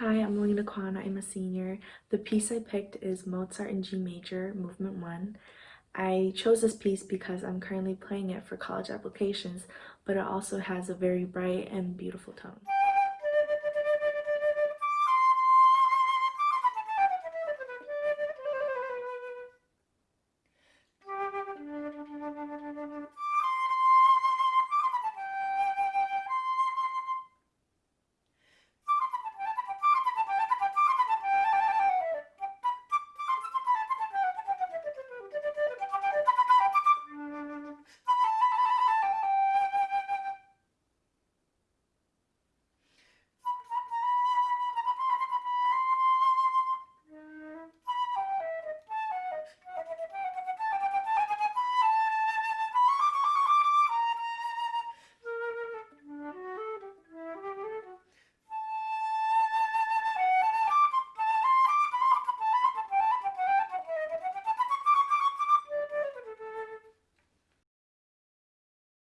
Hi, I'm Melina Kwan. I'm a senior. The piece I picked is Mozart in G Major, Movement 1. I chose this piece because I'm currently playing it for college applications, but it also has a very bright and beautiful tone.